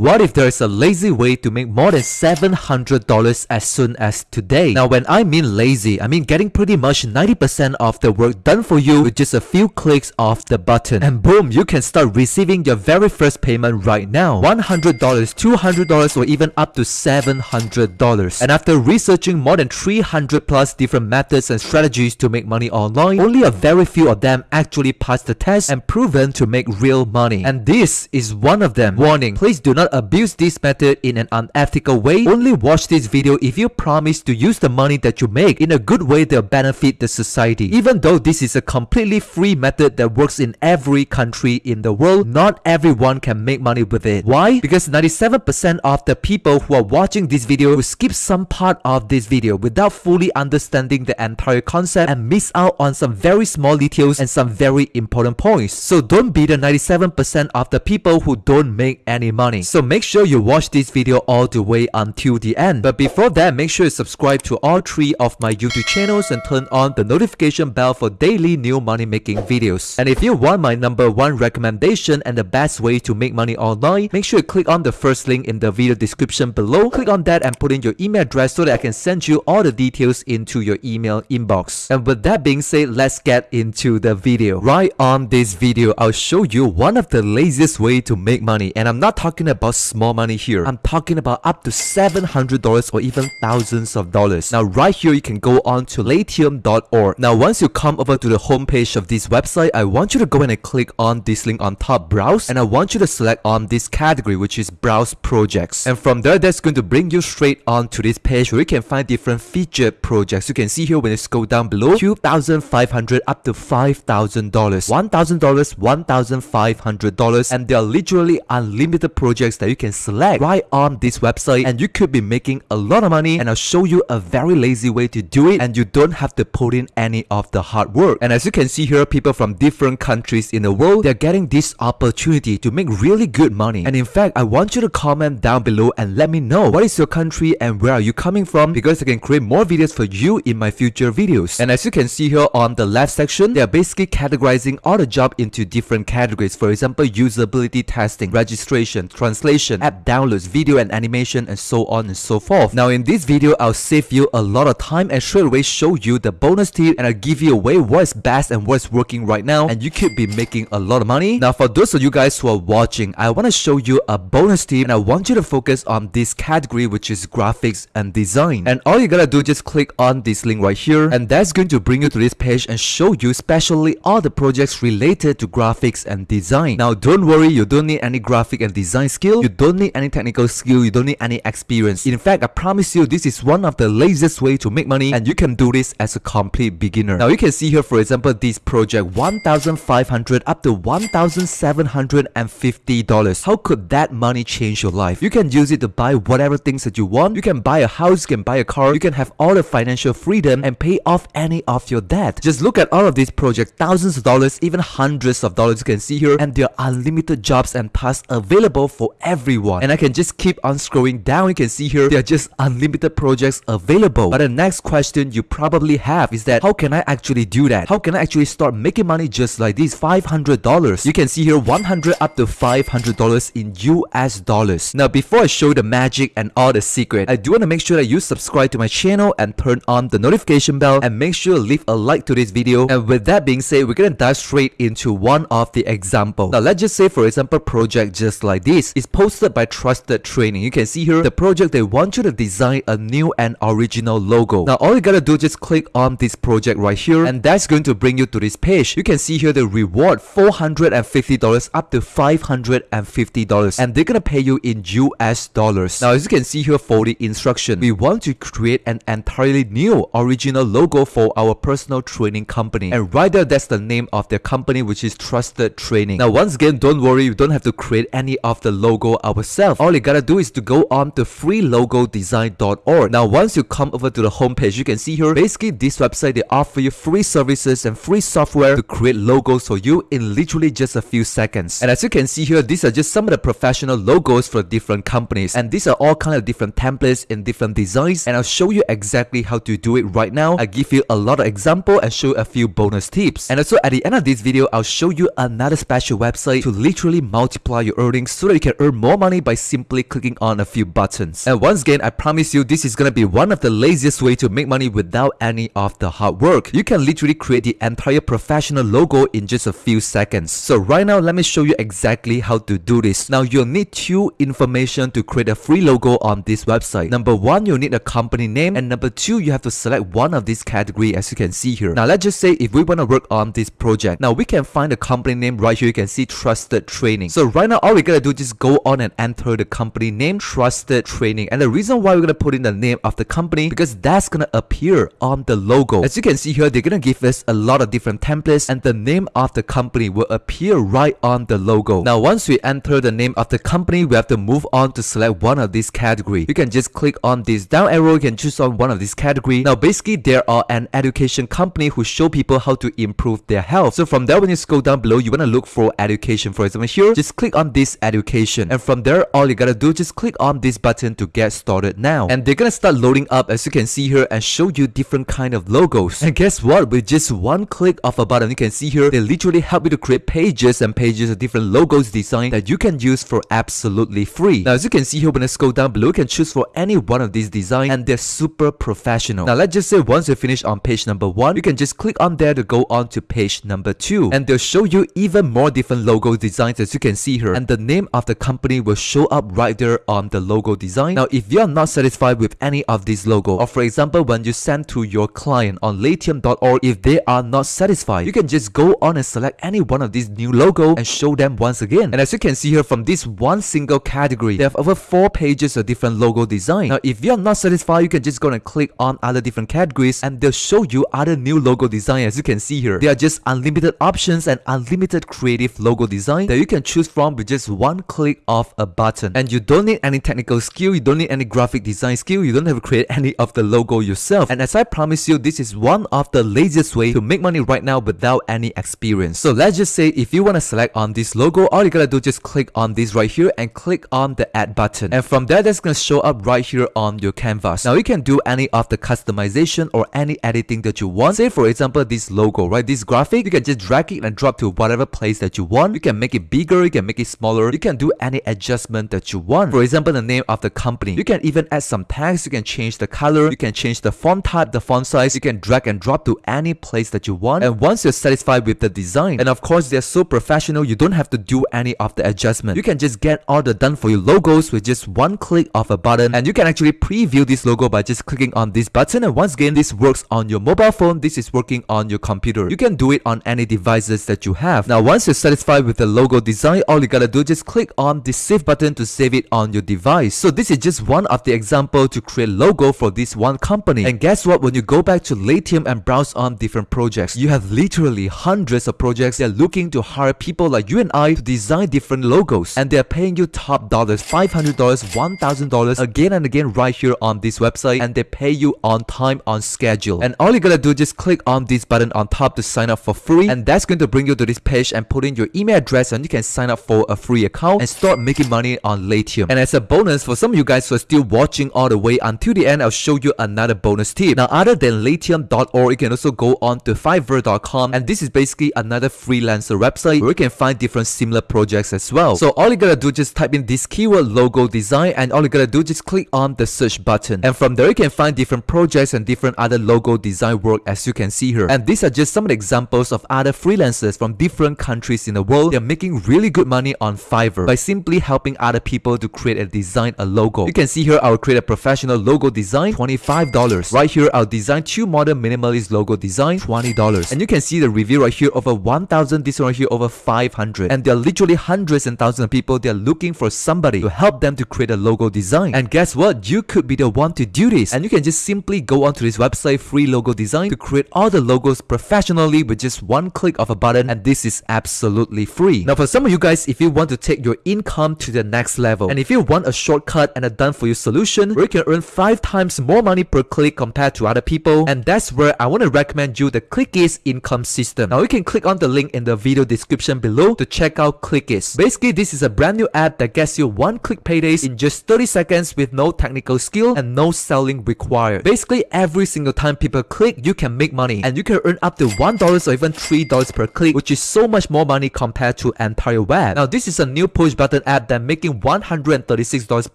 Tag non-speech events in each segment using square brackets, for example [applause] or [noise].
What if there is a lazy way to make more than $700 as soon as today? Now when I mean lazy, I mean getting pretty much 90% of the work done for you with just a few clicks of the button. And boom, you can start receiving your very first payment right now. $100, $200 or even up to $700. And after researching more than 300 plus different methods and strategies to make money online, only a very few of them actually passed the test and proven to make real money. And this is one of them. Warning, please do not abuse this method in an unethical way. Only watch this video if you promise to use the money that you make in a good way that benefit the society. Even though this is a completely free method that works in every country in the world, not everyone can make money with it. Why? Because 97% of the people who are watching this video will skip some part of this video without fully understanding the entire concept and miss out on some very small details and some very important points. So don't be the 97% of the people who don't make any money. So make sure you watch this video all the way until the end. But before that, make sure you subscribe to all three of my YouTube channels and turn on the notification bell for daily new money making videos. And if you want my number one recommendation and the best way to make money online, make sure you click on the first link in the video description below. Click on that and put in your email address so that I can send you all the details into your email inbox. And with that being said, let's get into the video. Right on this video, I'll show you one of the laziest way to make money. And I'm not talking about small money here. I'm talking about up to $700 or even thousands of dollars. Now right here, you can go on to latium.org. Now once you come over to the homepage of this website, I want you to go in and click on this link on top, browse. And I want you to select on this category, which is browse projects. And from there, that's going to bring you straight on to this page where you can find different featured projects. You can see here when you scroll down below, 2500 up to $5,000, $1,000, $1,500. And there are literally unlimited projects that you can select right on this website. And you could be making a lot of money. And I'll show you a very lazy way to do it. And you don't have to put in any of the hard work. And as you can see here, people from different countries in the world, they're getting this opportunity to make really good money. And in fact, I want you to comment down below and let me know what is your country and where are you coming from because I can create more videos for you in my future videos. And as you can see here on the left section, they're basically categorizing all the job into different categories. For example, usability testing, registration, translation, app downloads, video and animation, and so on and so forth. Now in this video, I'll save you a lot of time and straight away show you the bonus tip and I'll give you away what's best and what's working right now and you could be making a lot of money. Now for those of you guys who are watching, I want to show you a bonus tip and I want you to focus on this category which is graphics and design. And all you gotta do just click on this link right here and that's going to bring you to this page and show you especially all the projects related to graphics and design. Now don't worry, you don't need any graphic and design skill, you don't need any technical skill, you don't need any experience. In fact, I promise you this is one of the laziest way to make money and you can do this as a complete beginner. Now you can see here for example this project 1500 up to $1,750. How could that money change your life? You can use it to buy whatever things that you want. You can buy a house, you can buy a car, you can have all the financial freedom and pay off any of your debt. Just look at all of these projects, thousands of dollars, even hundreds of dollars you can see here and there are unlimited jobs and tasks available for everyone. And I can just keep on scrolling down, you can see here there are just unlimited projects available. But the next question you probably have is that how can I actually do that? How can I actually start making money just like this? $500. You can see here 100 up to $500 in US dollars. Now before I show the magic and all the secret, I do want to make sure that you subscribe to my channel and turn on the notification bell and make sure to leave a like to this video. And with that being said, we're gonna dive straight into one of the example. Now let's just say for example project just like this is posted by Trusted Training. You can see here the project they want you to design a new and original logo. Now all you gotta do just click on this project right here and that's going to bring you to this page. You can see here the reward $450 up to $550 and they're gonna pay you in US dollars. Now as you can see here for the instruction, we want to create an entirely new original logo for our personal training company and right there that's the name of their company which is Trusted Training. Now once again don't worry you don't have to create any of the logo ourselves. All you gotta do is to go on to freelogodesign.org. Now once you come over to the homepage you can see here basically this website they offer you free services and free software to create logos for you in literally just a few seconds. And as you can see here these are just some of the professional logos for different companies and these are all kind of different templates in different designs and I'll show you exactly how to do it right now. I give you a lot of example and show a few bonus tips. And also at the end of this video I'll show you another special website to literally multiply your earnings so that you can earn earn more money by simply clicking on a few buttons. And once again, I promise you this is gonna be one of the laziest way to make money without any of the hard work. You can literally create the entire professional logo in just a few seconds. So right now, let me show you exactly how to do this. Now you'll need two information to create a free logo on this website. Number one, you'll need a company name and number two, you have to select one of these category as you can see here. Now let's just say if we want to work on this project. Now we can find the company name right here. You can see trusted training. So right now, all we gotta do is just on and enter the company name trusted training. And the reason why we're gonna put in the name of the company because that's gonna appear on the logo. As you can see here, they're gonna give us a lot of different templates and the name of the company will appear right on the logo. Now once we enter the name of the company, we have to move on to select one of these category. You can just click on this down arrow, you can choose on one of these category. Now basically there are an education company who show people how to improve their health. So from there when you scroll down below, you wanna look for education. For example here, just click on this education and from there all you gotta do just click on this button to get started now. And they're gonna start loading up as you can see here and show you different kind of logos. And guess what? With just one click of a button, you can see here, they literally help you to create pages and pages of different logos design that you can use for absolutely free. Now, as you can see here, when I scroll down below, you can choose for any one of these designs and they're super professional. Now, let's just say once you finish on page number one, you can just click on there to go on to page number two. And they'll show you even more different logo designs as you can see here. And the name of the company will show up right there on the logo design. Now, if you're not satisfied with any of these logo, or for example, when you send to your client on latium.org, if they are not satisfied, you can just go on and select any one of these new logo and show them once again. And as you can see here from this one single category, they have over four pages of different logo design. Now, if you're not satisfied, you can just go and click on other different categories and they'll show you other new logo design as you can see here. They are just unlimited options and unlimited creative logo design that you can choose from with just one click of a button. And you don't need any technical skill, you don't need any graphic design skill, you don't have to create [laughs] any of the logo yourself. And as I promise you, this is one of the laziest way to make money right now without any experience. So let's just say if you want to select on this logo, all you gotta do just click on this right here and click on the add button. And from there, that's gonna show up right here on your canvas. Now you can do any of the customization or any editing that you want. Say for example, this logo, right? This graphic, you can just drag it and drop to whatever place that you want. You can make it bigger, you can make it smaller, you can do any adjustment that you want. For example, the name of the company. You can even add some text, you can change the color, you can change the font type, the font size, you can drag and drop to any place that you want. And once you're satisfied with the design, and of course they're so professional, you don't have to do any of the adjustment. You can just get all the done for you logos with just one click of a button and you can actually preview this logo by just clicking on this button and once again this works on your mobile phone, this is working on your computer. You can do it on any devices that you have. Now once you're satisfied with the logo design, all you gotta do is just click on the save button to save it on your device. So this is just one of the example to create logo for this one company. And guess what? When you go back to Latium and browse on different projects, you have literally hundreds of projects that are looking to hire people like you and I to design different logos. And they're paying you top dollars, $500, $1,000 again and again right here on this website. And they pay you on time, on schedule. And all you gotta do is just click on this button on top to sign up for free. And that's going to bring you to this page and put in your email address and you can sign up for a free account and start making money on Latium. And as a bonus, for some of you guys who are still watching all the way until the end, I'll show you another bonus tip. Now, other than Latium.org, you can also go on to Fiverr.com and this is basically another freelancer website where you can find different similar projects as well. So all you gotta do just type in this keyword logo design and all you gotta do just click on the search button. And from there you can find different projects and different other logo design work as you can see here. And these are just some of the examples of other freelancers from different countries in the world. They're making really good money on Fiverr by simply helping other people to create and design, a logo. You can see here I'll create a professional logo design, $25. Right here I'll design two modern minimalist logo design, $20. And you can see the review right here over 1000, this one right here over 500. And there are literally hundreds and thousands of people they're looking for somebody to help them to create a logo design. And guess what? You could be the one to do this. And you can just simply go onto this website, free logo design, to create all the logos professionally with just one click of a button. And this is absolutely free. Now for some of you guys, if you want to take your income to the next level, and if you want a shortcut and a done for you solution where you can earn 5 times more money per click compared to other people, and that's where I want to recommend you the Clickies income system. Now you can click on the link in the video description below to check out Clickies. Basically, this is a brand new app that gets you one click paydays in just 30 seconds with no technical skill and no selling required. Basically, every single time people click, you can make money and you can earn up to $1 or even $3 per click, which is so much more money compared to entire web. Now, this is a new push button student app that making $136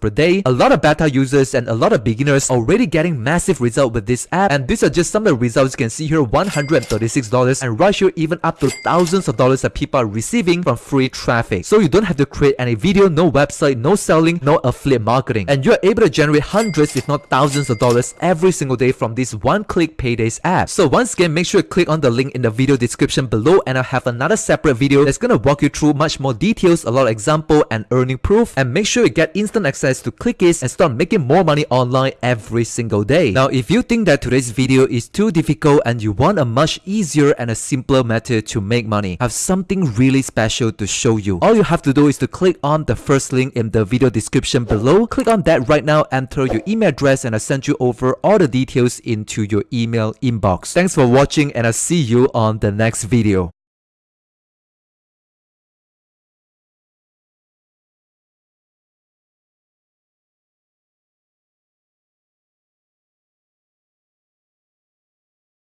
per day. A lot of beta users and a lot of beginners already getting massive result with this app and these are just some of the results you can see here $136 and right here even up to thousands of dollars that people are receiving from free traffic. So you don't have to create any video, no website, no selling, no affiliate marketing and you're able to generate hundreds if not thousands of dollars every single day from this one-click paydays app. So once again make sure you click on the link in the video description below and I'll have another separate video that's gonna walk you through much more details, a lot of example and earning proof and make sure you get instant access to Clickies and start making more money online every single day. Now if you think that today's video is too difficult and you want a much easier and a simpler method to make money, I have something really special to show you. All you have to do is to click on the first link in the video description below. Click on that right now, enter your email address and I'll send you over all the details into your email inbox. Thanks for watching and I'll see you on the next video.